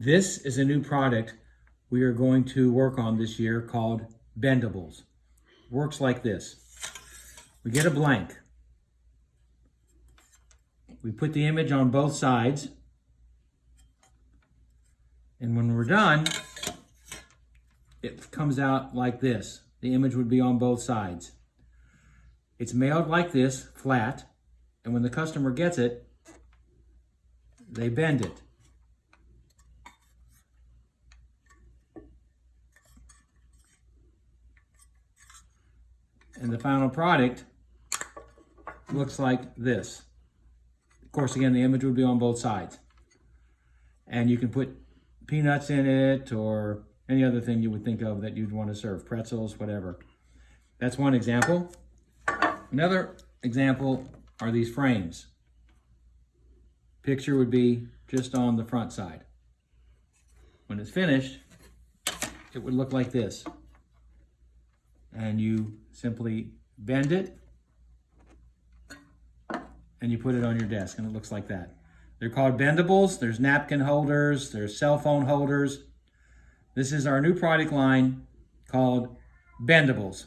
This is a new product we are going to work on this year called Bendables. Works like this. We get a blank. We put the image on both sides. And when we're done, it comes out like this. The image would be on both sides. It's mailed like this, flat, and when the customer gets it, they bend it. And the final product looks like this. Of course, again, the image would be on both sides. And you can put peanuts in it or any other thing you would think of that you'd want to serve, pretzels, whatever. That's one example. Another example are these frames. Picture would be just on the front side. When it's finished, it would look like this. And you simply bend it and you put it on your desk and it looks like that. They're called bendables. There's napkin holders, there's cell phone holders. This is our new product line called Bendables.